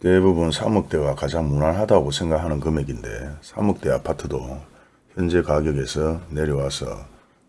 대부분 3억대가 가장 무난하다고 생각하는 금액인데 3억대 아파트도 현재 가격에서 내려와서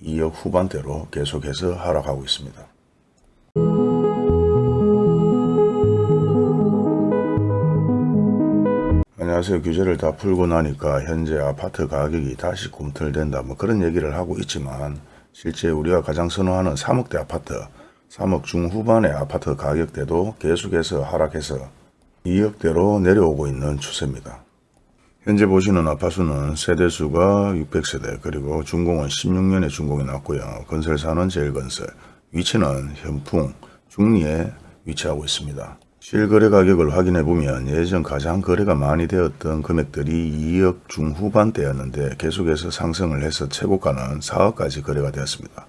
2억 후반대로 계속해서 하락하고 있습니다. 안녕하세요. 규제를 다 풀고 나니까 현재 아파트 가격이 다시 꿈틀댄다 뭐 그런 얘기를 하고 있지만 실제 우리가 가장 선호하는 3억대 아파트 3억 중후반의 아파트 가격대도 계속해서 하락해서 2억대로 내려오고 있는 추세입니다. 현재 보시는 아파트는 세대수가 600세대 그리고 준공은 16년에 준공이 났고요. 건설사는 제일건설, 위치는 현풍, 중리에 위치하고 있습니다. 실거래 가격을 확인해 보면 예전 가장 거래가 많이 되었던 금액들이 2억 중후반대였는데 계속해서 상승을 해서 최고가는 4억까지 거래가 되었습니다.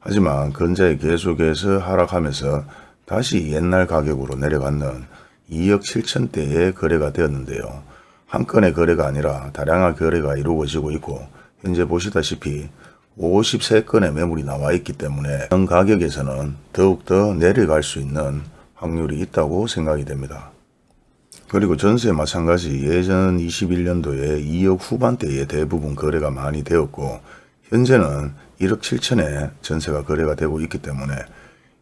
하지만 근자에 계속해서 하락하면서 다시 옛날 가격으로 내려갔는 2억 7천대의 거래가 되었는데요. 한 건의 거래가 아니라 다량한 거래가 이루어지고 있고 현재 보시다시피 53건의 매물이 나와 있기 때문에 현 가격에서는 더욱더 내려갈 수 있는 확률이 있다고 생각이 됩니다. 그리고 전세 마찬가지 예전 21년도에 2억 후반대에 대부분 거래가 많이 되었고 현재는 1억 7천에 전세가 거래가 되고 있기 때문에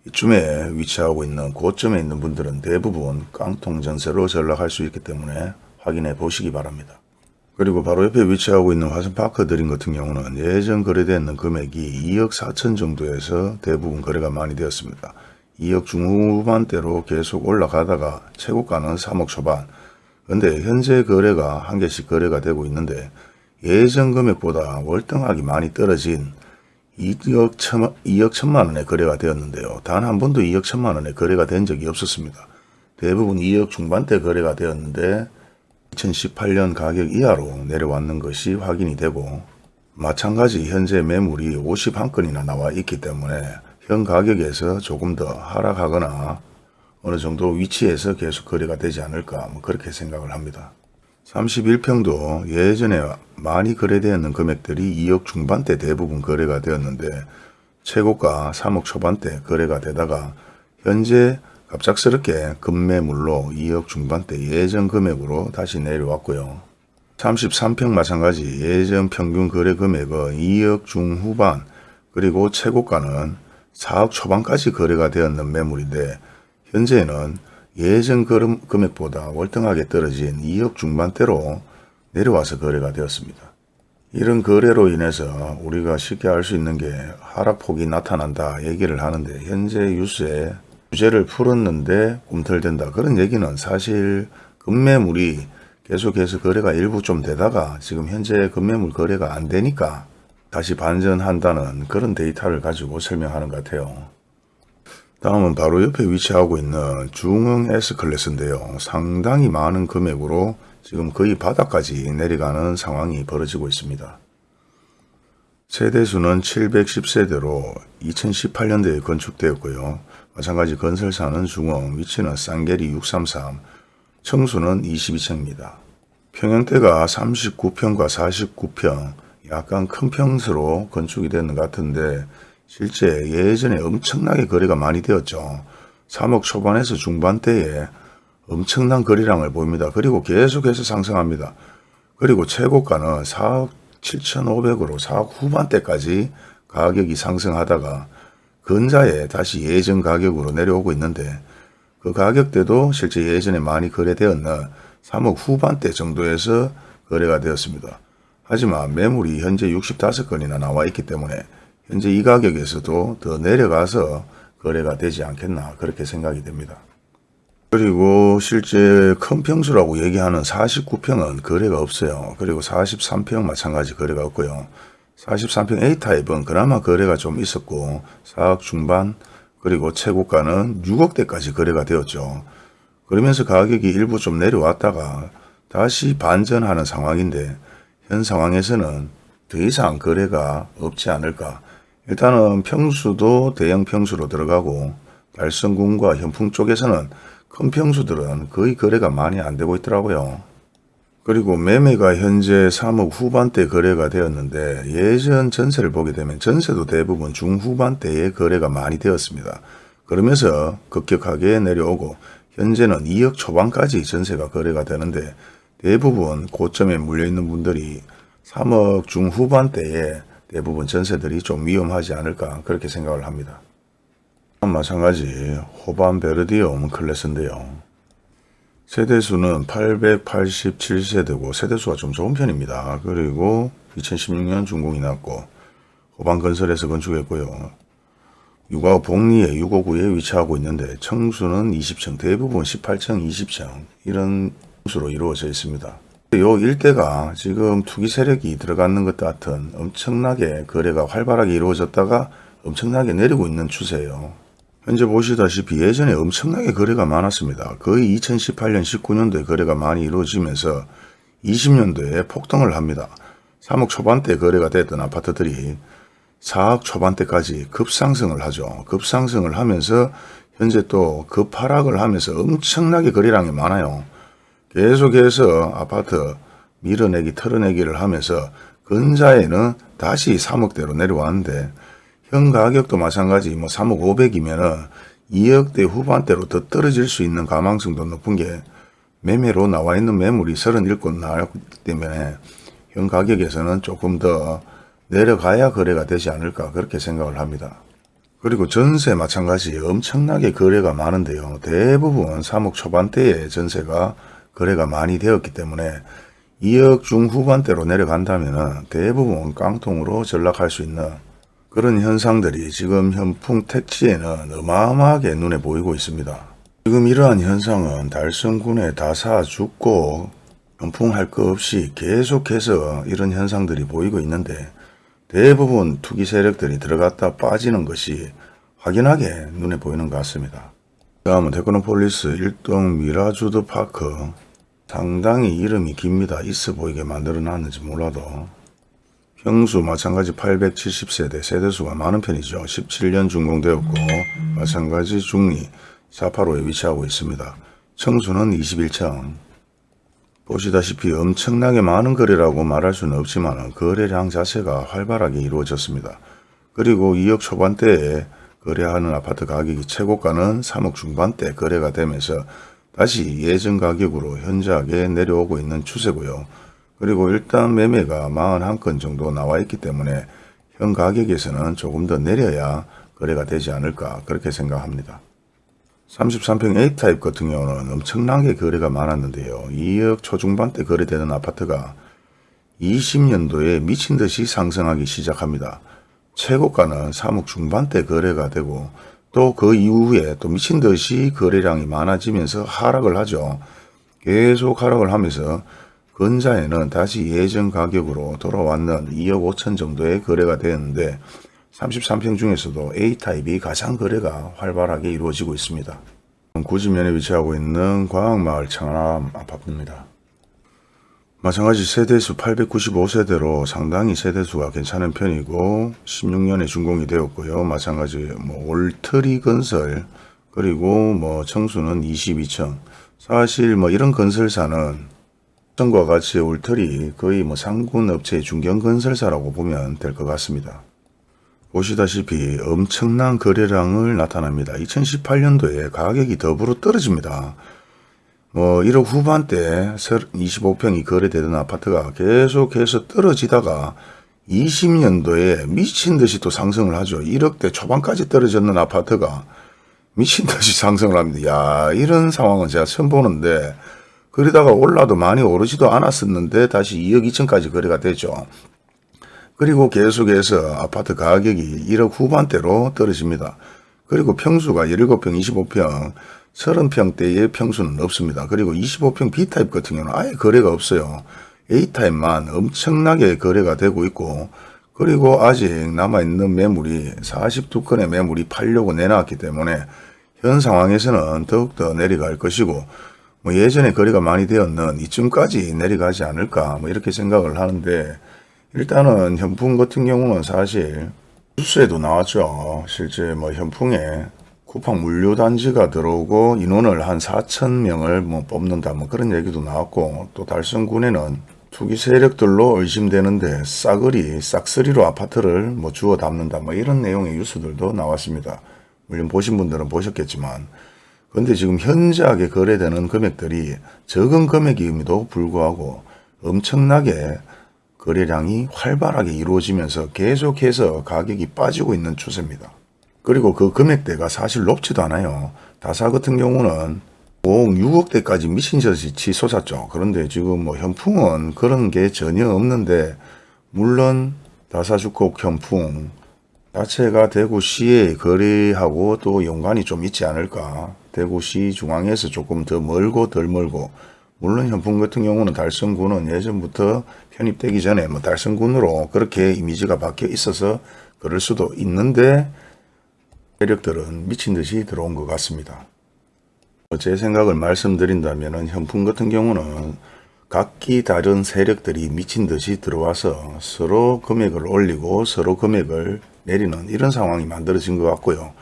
이쯤에 위치하고 있는 고점에 있는 분들은 대부분 깡통 전세로 전락할 수 있기 때문에 확인해 보시기 바랍니다. 그리고 바로 옆에 위치하고 있는 화성파크 드림 같은 경우는 예전 거래되는 금액이 2억 4천 정도에서 대부분 거래가 많이 되었습니다. 2억 중후반대로 계속 올라가다가 최고가는 3억 초반 근데 현재 거래가 한 개씩 거래가 되고 있는데 예전 금액보다 월등하게 많이 떨어진 2억, 천, 2억 천만 원의 거래가 되었는데요. 단 한 번도 2억 천만 원의 거래가 된 적이 없었습니다. 대부분 2억 중반대 거래가 되었는데 2018년 가격 이하로 내려왔는 것이 확인이 되고 마찬가지 현재 매물이 51건이나 나와 있기 때문에 현 가격에서 조금 더 하락하거나 어느 정도 위치에서 계속 거래가 되지 않을까 뭐 그렇게 생각을 합니다. 31평도 예전에 많이 거래되었는 금액들이 2억 중반대 대부분 거래가 되었는데 최고가 3억 초반대 거래가 되다가 현재 갑작스럽게 급매물로 2억 중반대 예전 금액으로 다시 내려왔고요. 33평 마찬가지 예전 평균 거래 금액은 2억 중후반 그리고 최고가는 4억 초반까지 거래가 되었는 매물인데 현재는 예전 금액보다 월등하게 떨어진 2억 중반대로 내려와서 거래가 되었습니다. 이런 거래로 인해서 우리가 쉽게 알 수 있는 게 하락폭이 나타난다 얘기를 하는데 현재 뉴스에 규제를 풀었는데 꿈틀댄다 그런 얘기는 사실 급매물이 계속해서 거래가 일부 좀 되다가 지금 현재 급매물 거래가 안 되니까 다시 반전한다는 그런 데이터를 가지고 설명하는 것 같아요. 다음은 바로 옆에 위치하고 있는 중흥 S클래스인데요. 상당히 많은 금액으로 지금 거의 바닥까지 내려가는 상황이 벌어지고 있습니다. 세대수는 710세대로 2018년도에 건축되었고요. 마찬가지 건설사는 중흥, 위치는 쌍계리 633, 청수는 22층입니다. 평형대가 39평과 49평, 약간 큰 평수로 건축이 되는 것 같은데 실제 예전에 엄청나게 거래가 많이 되었죠. 3억 초반에서 중반대에 엄청난 거래량을 보입니다. 그리고 계속해서 상승합니다. 그리고 최고가는 4억 7,500으로 4억 후반대까지 가격이 상승하다가 근자에 다시 예전 가격으로 내려오고 있는데 그 가격대도 실제 예전에 많이 거래되었는 3억 후반대 정도에서 거래가 되었습니다. 하지만 매물이 현재 65건이나 나와 있기 때문에 현재 이 가격에서도 더 내려가서 거래가 되지 않겠나 그렇게 생각이 됩니다. 그리고 실제 큰 평수라고 얘기하는 49평은 거래가 없어요. 그리고 43평 마찬가지 거래가 없고요. 43평 A타입은 그나마 거래가 좀 있었고 4억 중반 그리고 최고가는 6억대까지 거래가 되었죠. 그러면서 가격이 일부 좀 내려왔다가 다시 반전하는 상황인데 현 상황에서는 더 이상 거래가 없지 않을까 일단은 평수도 대형 평수로 들어가고 달성군과 현풍 쪽에서는 큰 평수들은 거의 거래가 많이 안 되고 있더라고요. 그리고 매매가 현재 3억 후반대 거래가 되었는데 예전 전세를 보게 되면 전세도 대부분 중후반대에 거래가 많이 되었습니다. 그러면서 급격하게 내려오고 현재는 2억 초반까지 전세가 거래가 되는데 대부분 고점에 물려있는 분들이 3억 중후반대에 대부분 전세들이 좀 위험하지 않을까 그렇게 생각을 합니다. 마찬가지 호반 베르디움 클래스인데요. 세대수는 887세대고 세대수가 좀 좋은 편입니다. 그리고 2016년 준공이 났고 호반 건설에서 건축했고요. 육아 복리에 659에 위치하고 있는데 청수는 20층, 대부분 18층, 20층 이런 수로 이루어져 있습니다. 요 일대가 지금 투기 세력이 들어가는 것 같은 엄청나게 거래가 활발하게 이루어졌다가 엄청나게 내리고 있는 추세예요. 현재 보시다시피 예전에 엄청나게 거래가 많았습니다. 거의 2018년 19년도에 거래가 많이 이루어지면서 20년도에 폭등을 합니다. 3억 초반대 거래가 됐던 아파트들이 4억 초반대까지 급상승을 하죠. 급상승을 하면서 현재 또 급하락을 하면서 엄청나게 거래량이 많아요. 계속해서 아파트 밀어내기 털어내기를 하면서 근자에는 다시 3억대로 내려왔는데 현 가격도 마찬가지 뭐 3억 500이면은 2억대 후반대로 더 떨어질 수 있는 가망성도 높은 게 매매로 나와 있는 매물이 37곳 나왔기 때문에 현 가격에서는 조금 더 내려가야 거래가 되지 않을까 그렇게 생각을 합니다. 그리고 전세 마찬가지 엄청나게 거래가 많은데요. 대부분 3억 초반대의 전세가 거래가 많이 되었기 때문에 2억 중후반대로 내려간다면 대부분 깡통으로 전락할 수 있는 그런 현상들이 지금 현풍 택지에는 어마어마하게 눈에 보이고 있습니다. 지금 이러한 현상은 달성군에 다사 죽고 현풍할 것 없이 계속해서 이런 현상들이 보이고 있는데 대부분 투기 세력들이 들어갔다 빠지는 것이 확연하게 눈에 보이는 것 같습니다. 다음은 테크노폴리스 1동 미라주드 파크 상당히 이름이 깁니다. 있어 보이게 만들어 놨는지 몰라도 평수 마찬가지 870세대 세대수가 많은 편이죠. 17년 준공되었고 마찬가지 중리 485에 위치하고 있습니다. 청수는 21층 보시다시피 엄청나게 많은 거래라고 말할 수는 없지만 거래량 자체가 활발하게 이루어졌습니다. 그리고 2억 초반대에 거래하는 아파트 가격이 최고가는 3억 중반대 거래가 되면서 다시 예전 가격으로 현저하게 내려오고 있는 추세고요. 그리고 일단 매매가 41건 정도 나와 있기 때문에 현 가격에서는 조금 더 내려야 거래가 되지 않을까 그렇게 생각합니다. 33평 A타입 같은 경우는 엄청나게 거래가 많았는데요. 2억 초중반대 거래되는 아파트가 20년도에 미친 듯이 상승하기 시작합니다. 최고가는 3억 중반대 거래가 되고 또 그 이후에 또 미친 듯이 거래량이 많아지면서 하락을 하죠. 계속 하락을 하면서 근자에는 다시 예전 가격으로 돌아왔는 2억 5천 정도의 거래가 되었는데 33평 중에서도 A타입이 가장 거래가 활발하게 이루어지고 있습니다. 구지면에 위치하고 있는 과학마을 청암 아파트입니다. 마찬가지 세대수 895세대로 상당히 세대수가 괜찮은 편이고 16년에 준공이 되었고요. 마찬가지 뭐 올트리 건설 그리고 뭐 청수는 22층 사실 뭐 이런 건설사는 전과 같이 올트리 거의 뭐 상군 업체 중견 건설사라고 보면 될 것 같습니다. 보시다시피 엄청난 거래량을 나타납니다. 2018년도에 가격이 더불어 떨어집니다. 뭐 1억 후반대 25평이 거래되던 아파트가 계속해서 떨어지다가 20년도에 미친 듯이 또 상승을 하죠. 1억대 초반까지 떨어졌는 아파트가 미친 듯이 상승을 합니다. 야 이런 상황은 제가 처음 보는데 그러다가 올라도 많이 오르지도 않았었는데 다시 2억 2천까지 거래가 되죠. 그리고 계속해서 아파트 가격이 1억 후반대로 떨어집니다. 그리고 평수가 17평, 25평, 30평대의 평수는 없습니다. 그리고 25평 B타입 같은 경우는 아예 거래가 없어요. A타입만 엄청나게 거래가 되고 있고 그리고 아직 남아있는 매물이 42건의 매물이 팔려고 내놨기 때문에 현 상황에서는 더욱더 내려갈 것이고 뭐 예전에 거래가 많이 되었는 이쯤까지 내려가지 않을까 뭐 이렇게 생각을 하는데 일단은 현풍 같은 경우는 사실 뉴스에도 나왔죠. 실제 뭐 현풍에 쿠팡 물류단지가 들어오고 인원을 한 4천 명을 뭐 뽑는다 뭐 그런 얘기도 나왔고 또 달성군에는 투기 세력들로 의심되는데 싸그리 싹쓸이로 아파트를 뭐 주워 담는다 뭐 이런 내용의 뉴스들도 나왔습니다. 물론 보신 분들은 보셨겠지만 근데 지금 현저하게 거래되는 금액들이 적은 금액임에도 불구하고 엄청나게 거래량이 활발하게 이루어지면서 계속해서 가격이 빠지고 있는 추세입니다. 그리고 그 금액대가 사실 높지도 않아요. 다사 같은 경우는 5억, 6억대까지 미친 듯이 치솟았죠. 그런데 지금 뭐 현풍은 그런 게 전혀 없는데 물론 다사주택 현풍 자체가 대구시에 거래하고 또 연관이 좀 있지 않을까. 대구시 중앙에서 조금 더 멀고 덜 멀고 물론 현풍 같은 경우는 달성군은 예전부터 편입되기 전에 뭐 달성군으로 그렇게 이미지가 바뀌어 있어서 그럴 수도 있는데 세력들은 미친 듯이 들어온 것 같습니다. 제 생각을 말씀드린다면 현풍 같은 경우는 각기 다른 세력들이 미친 듯이 들어와서 서로 금액을 올리고 서로 금액을 내리는 이런 상황이 만들어진 것 같고요.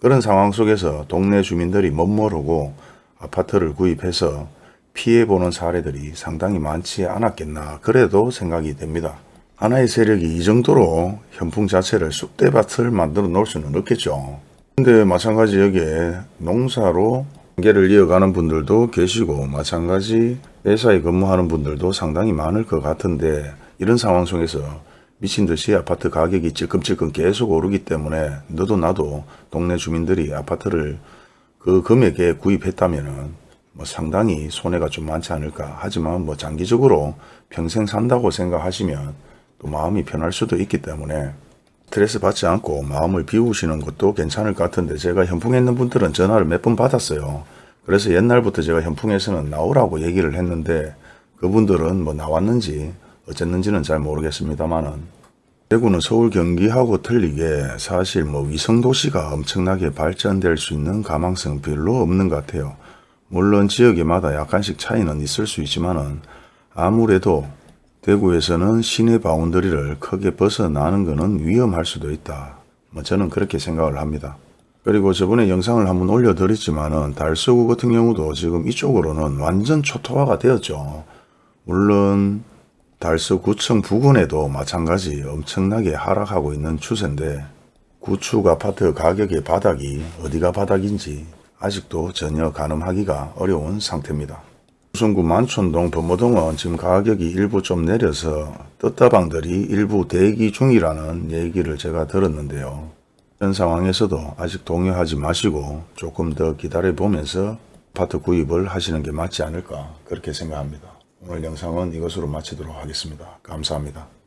그런 상황 속에서 동네 주민들이 멋모르고 아파트를 구입해서 피해보는 사례들이 상당히 많지 않았겠나 그래도 생각이 됩니다. 하나의 세력이 이 정도로 현풍 자체를 쑥대밭을 만들어 놓을 수는 없겠죠. 근데 마찬가지 여기에 농사로 관계를 이어가는 분들도 계시고 마찬가지 회사에 근무하는 분들도 상당히 많을 것 같은데 이런 상황 속에서 미친 듯이 아파트 가격이 찔끔찔끔 계속 오르기 때문에 너도 나도 동네 주민들이 아파트를 그 금액에 구입했다면은 뭐 상당히 손해가 좀 많지 않을까 하지만 뭐 장기적으로 평생 산다고 생각하시면 또 마음이 편할 수도 있기 때문에 스트레스 받지 않고 마음을 비우시는 것도 괜찮을 것 같은데 제가 현풍에 있는 분들은 전화를 몇 번 받았어요. 그래서 옛날부터 제가 현풍에서는 나오라고 얘기를 했는데 그분들은 뭐 나왔는지 어쨌는지는 잘 모르겠습니다만은 대구는 서울 경기하고 틀리게 사실 뭐 위성도시가 엄청나게 발전될 수 있는 가망성 별로 없는 것 같아요. 물론 지역에마다 약간씩 차이는 있을 수 있지만은 아무래도 대구에서는 시내 바운더리를 크게 벗어나는 것은 위험할 수도 있다. 뭐 저는 그렇게 생각을 합니다. 그리고 저번에 영상을 한번 올려드렸지만 은 달서구 같은 경우도 지금 이쪽으로는 완전 초토화가 되었죠. 물론 달서구청 부근에도 마찬가지 엄청나게 하락하고 있는 추세인데 구축 아파트 가격의 바닥이 어디가 바닥인지 아직도 전혀 가늠하기가 어려운 상태입니다. 수성구 만촌동 범어동은 지금 가격이 일부 좀 내려서 떴다방들이 일부 대기 중이라는 얘기를 제가 들었는데요. 현 상황에서도 아직 동요하지 마시고 조금 더 기다려 보면서 아파트 구입을 하시는 게 맞지 않을까 그렇게 생각합니다. 오늘 영상은 이것으로 마치도록 하겠습니다. 감사합니다.